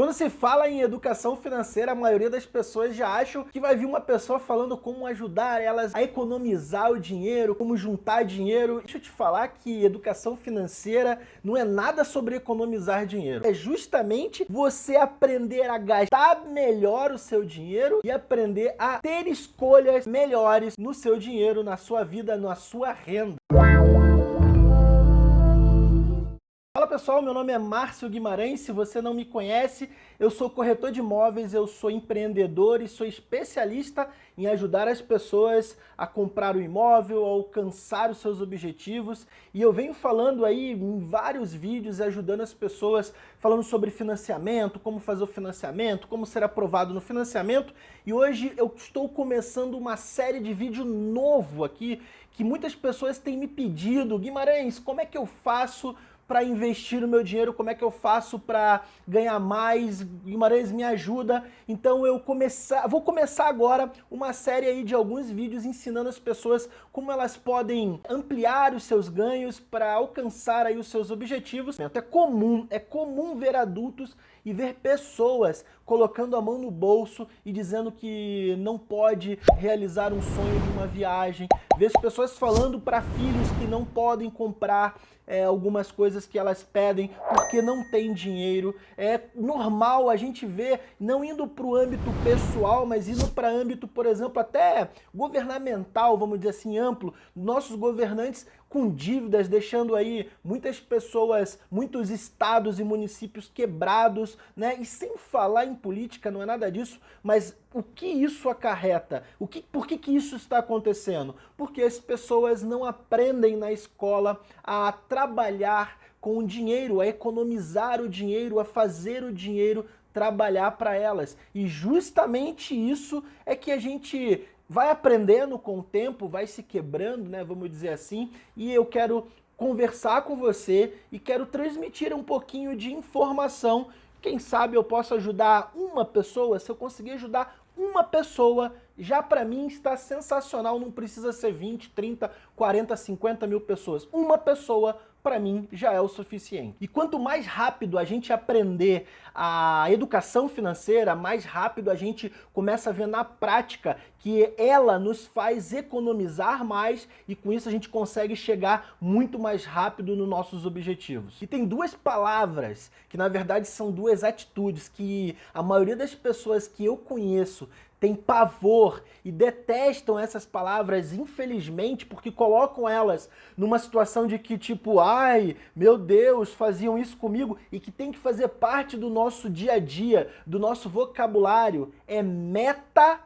Quando se fala em educação financeira, a maioria das pessoas já acham que vai vir uma pessoa falando como ajudar elas a economizar o dinheiro, como juntar dinheiro. Deixa eu te falar que educação financeira não é nada sobre economizar dinheiro. É justamente você aprender a gastar melhor o seu dinheiro e aprender a ter escolhas melhores no seu dinheiro, na sua vida, na sua renda. Pessoal, meu nome é Márcio Guimarães, se você não me conhece, eu sou corretor de imóveis, eu sou empreendedor e sou especialista em ajudar as pessoas a comprar o imóvel, a alcançar os seus objetivos. E eu venho falando aí em vários vídeos ajudando as pessoas, falando sobre financiamento, como fazer o financiamento, como ser aprovado no financiamento. E hoje eu estou começando uma série de vídeo novo aqui que muitas pessoas têm me pedido, Guimarães, como é que eu faço para investir o meu dinheiro, como é que eu faço para ganhar mais, Guimarães me ajuda. Então eu começar, vou começar agora uma série aí de alguns vídeos ensinando as pessoas como elas podem ampliar os seus ganhos para alcançar aí os seus objetivos. É comum, é comum ver adultos e ver pessoas colocando a mão no bolso e dizendo que não pode realizar um sonho de uma viagem, ver pessoas falando para filhos que não podem comprar é, algumas coisas que elas pedem porque não tem dinheiro. É normal a gente ver, não indo para o âmbito pessoal, mas indo para âmbito, por exemplo, até governamental, vamos dizer assim, amplo. Nossos governantes com dívidas, deixando aí muitas pessoas, muitos estados e municípios quebrados, né? E sem falar em política, não é nada disso, mas o que isso acarreta? O que, por que, que isso está acontecendo? Porque as pessoas não aprendem na escola a trabalhar com o dinheiro, a economizar o dinheiro, a fazer o dinheiro trabalhar para elas. E justamente isso é que a gente vai aprendendo com o tempo, vai se quebrando, né, vamos dizer assim, e eu quero conversar com você e quero transmitir um pouquinho de informação. Quem sabe eu posso ajudar uma pessoa, se eu conseguir ajudar uma pessoa, já para mim está sensacional, não precisa ser 20, 30, 40, 50 mil pessoas. Uma pessoa para mim já é o suficiente. E quanto mais rápido a gente aprender a educação financeira, mais rápido a gente começa a ver na prática que ela nos faz economizar mais e com isso a gente consegue chegar muito mais rápido nos nossos objetivos. E tem duas palavras que na verdade são duas atitudes que a maioria das pessoas que eu conheço tem pavor e detestam essas palavras, infelizmente, porque colocam elas numa situação de que tipo, ai, meu Deus, faziam isso comigo e que tem que fazer parte do nosso dia a dia, do nosso vocabulário, é meta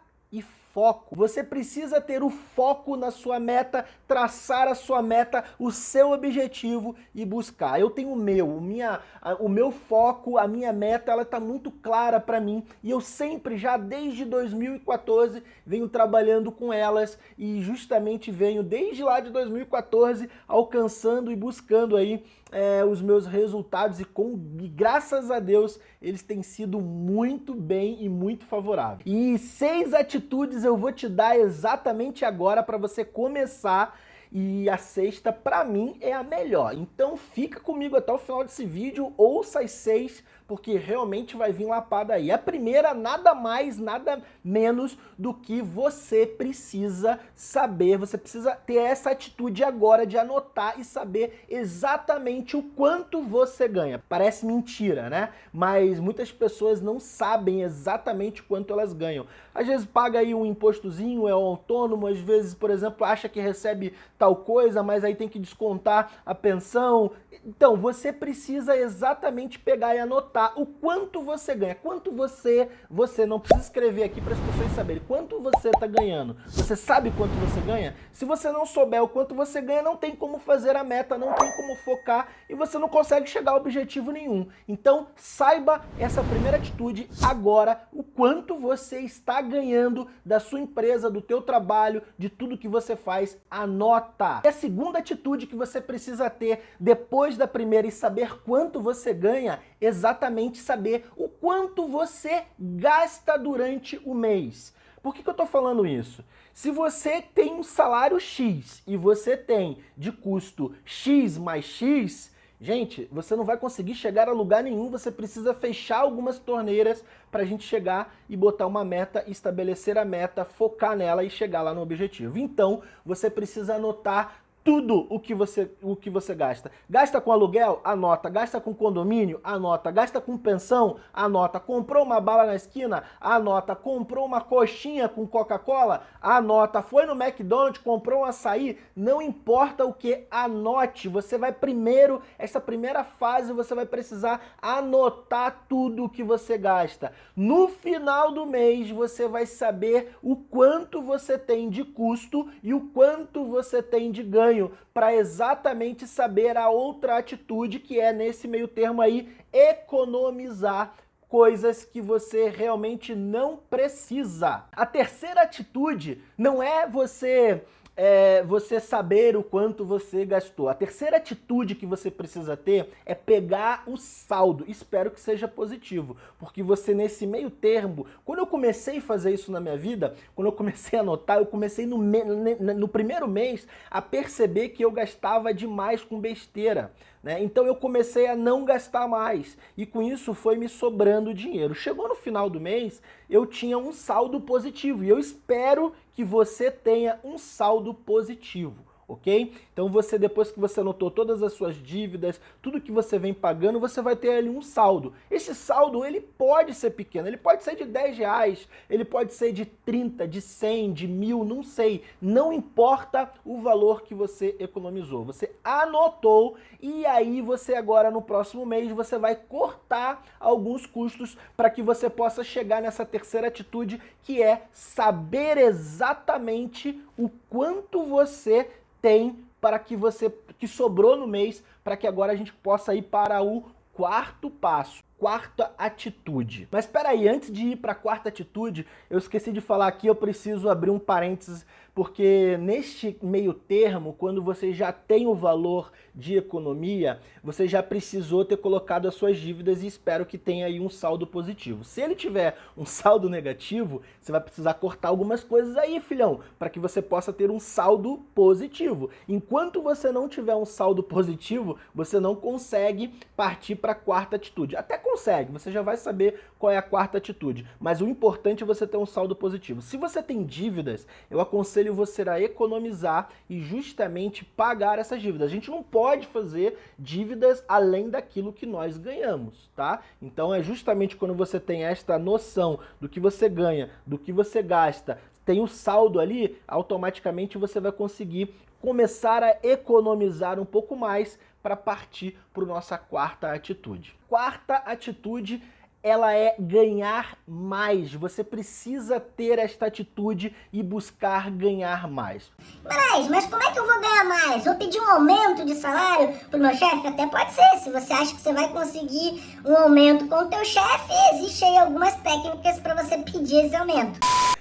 foco. Você precisa ter o foco na sua meta, traçar a sua meta, o seu objetivo e buscar. Eu tenho o meu, o, minha, o meu foco, a minha meta, ela está muito clara para mim e eu sempre, já desde 2014, venho trabalhando com elas e justamente venho desde lá de 2014 alcançando e buscando aí é, os meus resultados e, com, e graças a Deus eles têm sido muito bem e muito favoráveis. E seis atitudes eu vou te dar exatamente agora para você começar e a sexta, para mim, é a melhor. Então fica comigo até o final desse vídeo, ouça as seis porque realmente vai vir lapada aí. A primeira, nada mais, nada menos do que você precisa saber, você precisa ter essa atitude agora de anotar e saber exatamente o quanto você ganha. Parece mentira, né? Mas muitas pessoas não sabem exatamente quanto elas ganham. Às vezes paga aí um impostozinho, é autônomo, às vezes, por exemplo, acha que recebe tal coisa, mas aí tem que descontar a pensão. Então, você precisa exatamente pegar e anotar o quanto você ganha. Quanto você, você não precisa escrever aqui para as pessoas saberem quanto você está ganhando. Você sabe quanto você ganha? Se você não souber o quanto você ganha, não tem como fazer a meta, não tem como focar e você não consegue chegar a objetivo nenhum. Então, saiba essa primeira atitude agora, o quanto você está ganhando da sua empresa, do teu trabalho, de tudo que você faz, anota. E a segunda atitude que você precisa ter depois da primeira e saber quanto você ganha, exatamente exatamente saber o quanto você gasta durante o mês. Por que, que eu estou falando isso? Se você tem um salário X e você tem de custo X mais X, Gente, você não vai conseguir chegar a lugar nenhum, você precisa fechar algumas torneiras para a gente chegar e botar uma meta, estabelecer a meta, focar nela e chegar lá no objetivo. Então, você precisa anotar tudo o que você, o que você gasta. Gasta com aluguel? Anota. Gasta com condomínio? Anota. Gasta com pensão? Anota. Comprou uma bala na esquina? Anota. Comprou uma coxinha com Coca-Cola? Anota. Foi no McDonald's, comprou um açaí? Não importa o que, anote. Você vai primeiro, essa primeira fase, você vai precisar anotar tudo o que você gasta. No final do mês, você vai saber o quanto você tem de custo e o quanto você tem de ganho ganho para exatamente saber a outra atitude que é nesse meio termo aí economizar coisas que você realmente não precisa. A terceira atitude não é você é, você saber o quanto você gastou. A terceira atitude que você precisa ter é pegar o saldo. Espero que seja positivo, porque você nesse meio termo, quando eu comecei a fazer isso na minha vida, quando eu comecei a anotar, eu comecei no, no primeiro mês a perceber que eu gastava demais com besteira. Né? Então eu comecei a não gastar mais e com isso foi me sobrando dinheiro. Chegou no final do mês, eu tinha um saldo positivo e eu espero que você tenha um saldo positivo ok? Então você, depois que você anotou todas as suas dívidas, tudo que você vem pagando, você vai ter ali um saldo. Esse saldo, ele pode ser pequeno, ele pode ser de 10 reais, ele pode ser de 30, de 100, de mil, não sei. Não importa o valor que você economizou. Você anotou e aí você agora, no próximo mês, você vai cortar alguns custos para que você possa chegar nessa terceira atitude, que é saber exatamente o quanto você tem para que você que sobrou no mês para que agora a gente possa ir para o quarto passo, quarta atitude. Mas espera aí, antes de ir para a quarta atitude, eu esqueci de falar aqui, eu preciso abrir um parênteses porque neste meio termo, quando você já tem o valor de economia, você já precisou ter colocado as suas dívidas e espero que tenha aí um saldo positivo. Se ele tiver um saldo negativo, você vai precisar cortar algumas coisas aí, filhão, para que você possa ter um saldo positivo. Enquanto você não tiver um saldo positivo, você não consegue partir para a quarta atitude. Até consegue, você já vai saber qual é a quarta atitude, mas o importante é você ter um saldo positivo. Se você tem dívidas, eu aconselho aconselho você a economizar e justamente pagar essas dívidas. A gente não pode fazer dívidas além daquilo que nós ganhamos, tá? Então é justamente quando você tem esta noção do que você ganha, do que você gasta, tem o saldo ali, automaticamente você vai conseguir começar a economizar um pouco mais para partir para nossa quarta atitude. Quarta atitude ela é ganhar mais. Você precisa ter esta atitude e buscar ganhar mais. Mas, mas como é que eu vou ganhar mais? Vou pedir um aumento de salário pro meu chefe? Até pode ser. Se você acha que você vai conseguir um aumento com o teu chefe, existe aí algumas técnicas para você pedir esse aumento.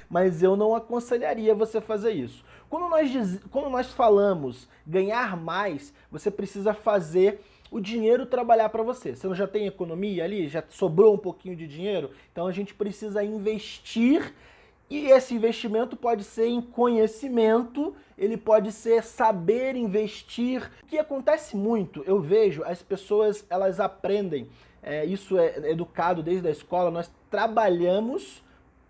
Mas eu não aconselharia você fazer isso. Quando nós, diz... Quando nós falamos ganhar mais, você precisa fazer o dinheiro trabalhar para você. Você já tem economia ali? Já sobrou um pouquinho de dinheiro? Então a gente precisa investir e esse investimento pode ser em conhecimento, ele pode ser saber investir. O que acontece muito, eu vejo, as pessoas elas aprendem, é, isso é educado desde a escola, nós trabalhamos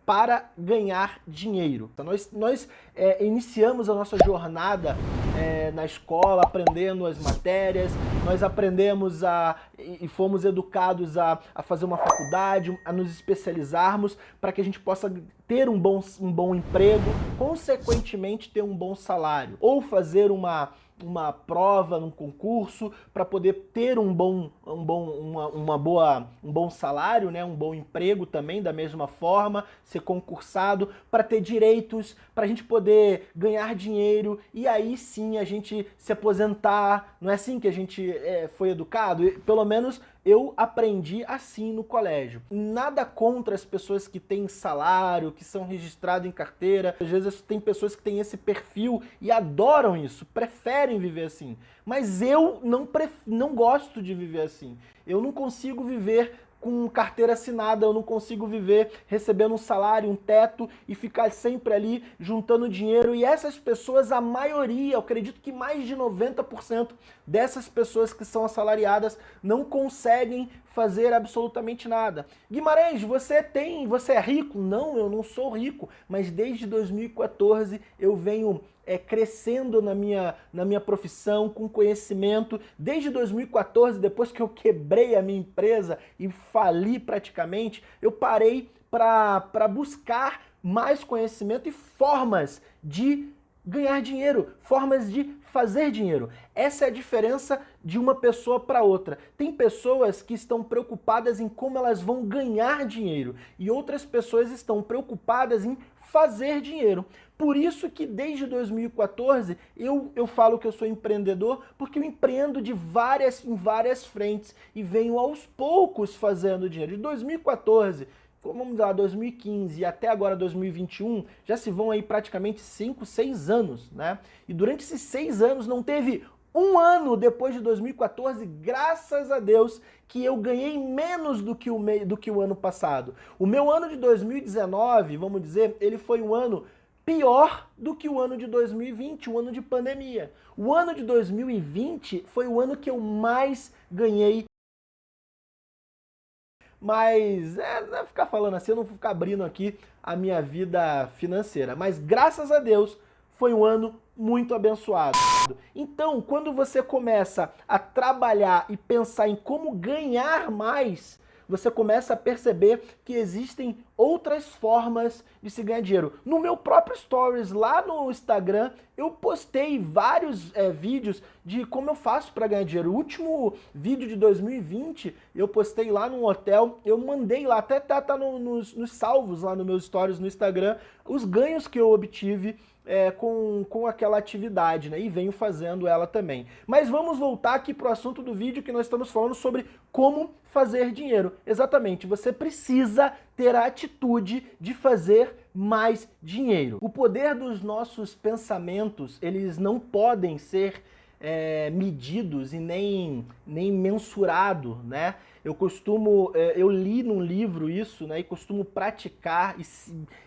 para ganhar dinheiro. Então nós, nós é, iniciamos a nossa jornada é, na escola, aprendendo as matérias, nós aprendemos a, e fomos educados a, a fazer uma faculdade, a nos especializarmos para que a gente possa ter um bom, um bom emprego, consequentemente ter um bom salário, ou fazer uma uma prova, num concurso, para poder ter um bom, um bom, uma, uma boa, um bom salário, né? um bom emprego também, da mesma forma, ser concursado, para ter direitos, para a gente poder ganhar dinheiro e aí sim a gente se aposentar. Não é assim que a gente é, foi educado? Pelo menos eu aprendi assim no colégio. Nada contra as pessoas que têm salário, que são registradas em carteira. Às vezes tem pessoas que têm esse perfil e adoram isso, preferem viver assim. Mas eu não, pref... não gosto de viver assim. Eu não consigo viver com carteira assinada, eu não consigo viver recebendo um salário, um teto e ficar sempre ali juntando dinheiro. E essas pessoas, a maioria, eu acredito que mais de 90% dessas pessoas que são assalariadas não conseguem fazer absolutamente nada. Guimarães, você tem, você é rico? Não, eu não sou rico, mas desde 2014 eu venho é, crescendo na minha, na minha profissão, com conhecimento. Desde 2014, depois que eu quebrei a minha empresa e fali praticamente, eu parei para buscar mais conhecimento e formas de ganhar dinheiro, formas de fazer dinheiro. Essa é a diferença de uma pessoa para outra. Tem pessoas que estão preocupadas em como elas vão ganhar dinheiro e outras pessoas estão preocupadas em fazer dinheiro. Por isso que desde 2014 eu, eu falo que eu sou empreendedor, porque eu empreendo de várias, em várias frentes e venho aos poucos fazendo dinheiro. De 2014 vamos lá, 2015 e até agora 2021, já se vão aí praticamente 5, 6 anos, né? E durante esses 6 anos não teve um ano depois de 2014, graças a Deus, que eu ganhei menos do que, o do que o ano passado. O meu ano de 2019, vamos dizer, ele foi um ano pior do que o ano de 2020, o ano de pandemia. O ano de 2020 foi o ano que eu mais ganhei mas é, não é ficar falando assim, eu não vou ficar abrindo aqui a minha vida financeira. Mas graças a Deus foi um ano muito abençoado. Então, quando você começa a trabalhar e pensar em como ganhar mais, você começa a perceber que existem outras formas de se ganhar dinheiro. No meu próprio Stories, lá no Instagram, eu postei vários é, vídeos de como eu faço para ganhar dinheiro. O último vídeo de 2020, eu postei lá num hotel, eu mandei lá, até tá, tá no, nos, nos salvos lá nos meus Stories no Instagram, os ganhos que eu obtive é, com, com aquela atividade, né? E venho fazendo ela também. Mas vamos voltar aqui para o assunto do vídeo que nós estamos falando sobre como fazer dinheiro. Exatamente, você precisa ter a atitude de fazer mais dinheiro. O poder dos nossos pensamentos, eles não podem ser é, medidos e nem, nem mensurado, né? Eu costumo, é, eu li num livro isso, né? E costumo praticar, e,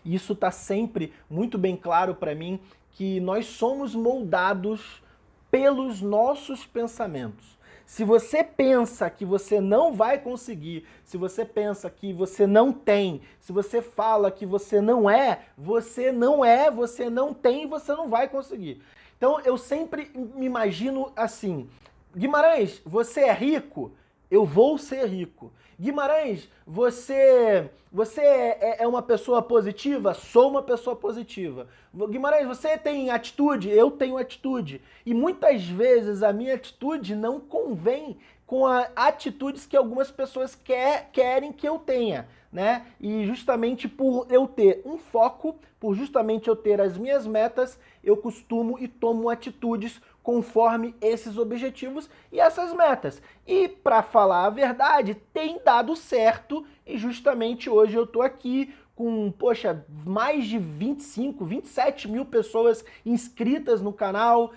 e isso está sempre muito bem claro para mim, que nós somos moldados pelos nossos pensamentos. Se você pensa que você não vai conseguir, se você pensa que você não tem, se você fala que você não é, você não é, você não tem, você não vai conseguir. Então eu sempre me imagino assim, Guimarães, você é rico? Eu vou ser rico. Guimarães, você, você é, é uma pessoa positiva? Sou uma pessoa positiva. Guimarães, você tem atitude? Eu tenho atitude. E muitas vezes a minha atitude não convém com atitudes que algumas pessoas quer, querem que eu tenha né? E justamente por eu ter um foco, por justamente eu ter as minhas metas, eu costumo e tomo atitudes conforme esses objetivos e essas metas. E para falar a verdade, tem dado certo e justamente hoje eu tô aqui com, poxa, mais de 25, 27 mil pessoas inscritas no canal,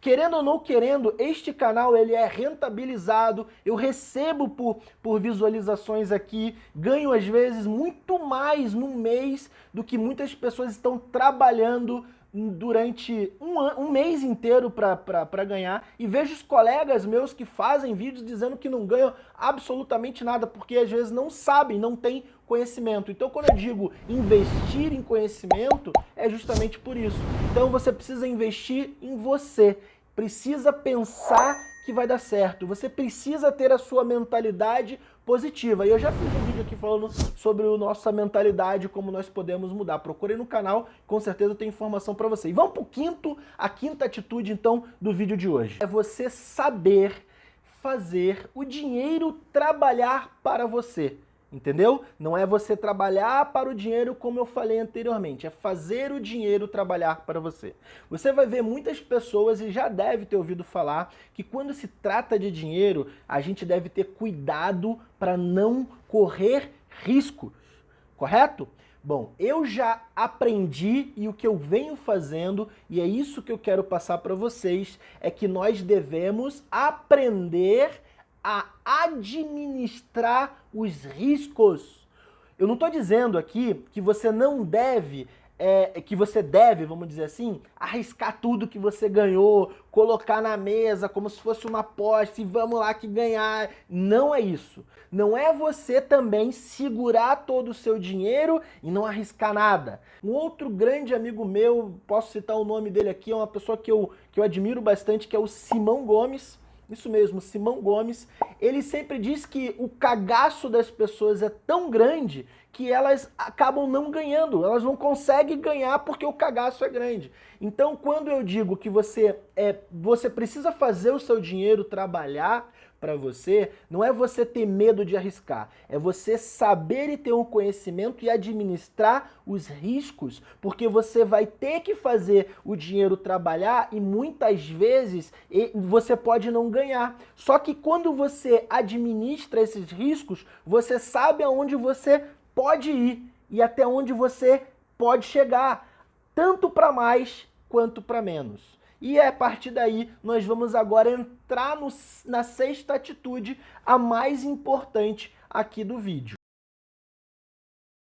Querendo ou não querendo, este canal ele é rentabilizado, eu recebo por, por visualizações aqui, ganho às vezes muito mais no mês do que muitas pessoas estão trabalhando durante um, um mês inteiro para ganhar e vejo os colegas meus que fazem vídeos dizendo que não ganham absolutamente nada porque às vezes não sabem, não têm conhecimento. Então quando eu digo investir em conhecimento é justamente por isso. Então você precisa investir em você precisa pensar que vai dar certo. Você precisa ter a sua mentalidade positiva. E eu já fiz um vídeo aqui falando sobre a nossa mentalidade, como nós podemos mudar. Procure no canal, com certeza tem informação para você. Vamos para o quinto, a quinta atitude então do vídeo de hoje. É você saber fazer o dinheiro trabalhar para você. Entendeu? Não é você trabalhar para o dinheiro como eu falei anteriormente, é fazer o dinheiro trabalhar para você. Você vai ver muitas pessoas, e já deve ter ouvido falar, que quando se trata de dinheiro, a gente deve ter cuidado para não correr riscos, correto? Bom, eu já aprendi e o que eu venho fazendo, e é isso que eu quero passar para vocês, é que nós devemos aprender a administrar os riscos. Eu não estou dizendo aqui que você não deve é, que você deve, vamos dizer assim, arriscar tudo que você ganhou, colocar na mesa como se fosse uma aposta e vamos lá que ganhar. Não é isso. Não é você também segurar todo o seu dinheiro e não arriscar nada. Um outro grande amigo meu, posso citar o nome dele aqui, é uma pessoa que eu, que eu admiro bastante, que é o Simão Gomes. Isso mesmo, Simão Gomes. Ele sempre diz que o cagaço das pessoas é tão grande que elas acabam não ganhando, elas não conseguem ganhar porque o cagaço é grande. Então, quando eu digo que você, é, você precisa fazer o seu dinheiro trabalhar para você, não é você ter medo de arriscar, é você saber e ter um conhecimento e administrar os riscos, porque você vai ter que fazer o dinheiro trabalhar e muitas vezes você pode não ganhar. Só que quando você administra esses riscos, você sabe aonde você pode ir e até onde você pode chegar, tanto para mais quanto para menos. E é a partir daí nós vamos agora entrar no, na sexta atitude, a mais importante aqui do vídeo.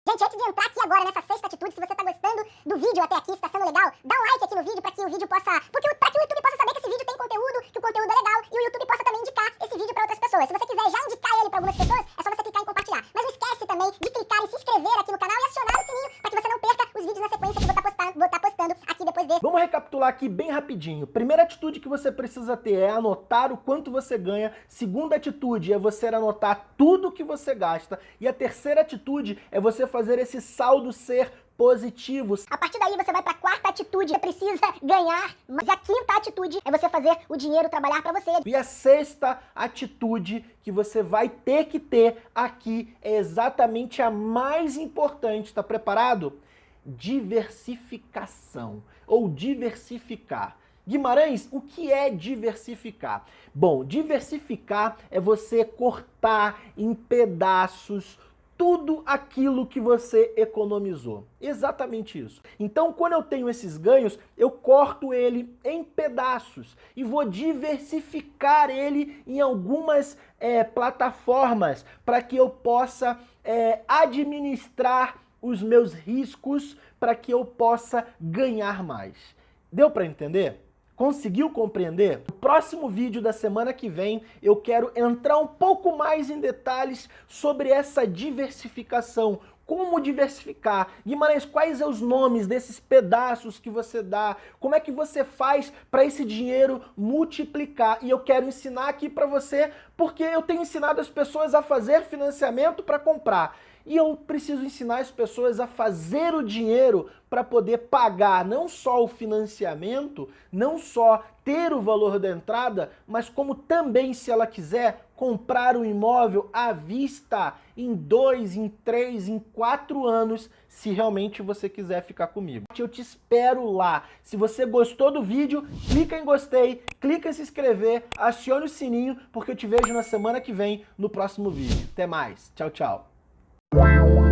Gente, antes de entrar aqui agora nessa sexta atitude, se você está gostando do vídeo até aqui, se está sendo legal, dá um like aqui no vídeo para que o vídeo possa... Porque para que o YouTube possa saber que esse vídeo tem conteúdo, que o conteúdo é legal, e o YouTube possa também indicar esse vídeo para outras pessoas. Se você quiser já indicar ele para algumas pessoas, é só você clicar em compartilhar. Mas não esquece também de clicar em se inscrever aqui no canal e acionar o sininho para que você não perca os vídeos na sequência que eu vou estar tá postando, vou estar tá postando aqui depois desse. Vamos recapitular aqui bem rapidinho. Primeira atitude que você precisa ter é anotar o quanto você ganha. Segunda atitude é você anotar tudo que você gasta. E a terceira atitude é você fazer esse saldo ser positivos. A partir daí você vai para a quarta atitude, você precisa ganhar, mas a quinta atitude é você fazer o dinheiro trabalhar para você. E a sexta atitude que você vai ter que ter aqui é exatamente a mais importante, está preparado? Diversificação, ou diversificar. Guimarães, o que é diversificar? Bom, diversificar é você cortar em pedaços tudo aquilo que você economizou. Exatamente isso. Então, quando eu tenho esses ganhos, eu corto ele em pedaços e vou diversificar ele em algumas é, plataformas para que eu possa é, administrar os meus riscos para que eu possa ganhar mais. Deu para entender? Conseguiu compreender? No próximo vídeo da semana que vem, eu quero entrar um pouco mais em detalhes sobre essa diversificação, como diversificar. Guimarães, quais são os nomes desses pedaços que você dá? Como é que você faz para esse dinheiro multiplicar? E eu quero ensinar aqui para você, porque eu tenho ensinado as pessoas a fazer financiamento para comprar. E eu preciso ensinar as pessoas a fazer o dinheiro para poder pagar não só o financiamento, não só ter o valor da entrada, mas como também, se ela quiser, comprar o um imóvel à vista em dois, em três, em quatro anos, se realmente você quiser ficar comigo. Eu te espero lá. Se você gostou do vídeo, clica em gostei, clica em se inscrever, acione o sininho, porque eu te vejo na semana que vem no próximo vídeo. Até mais. Tchau, tchau. Wow.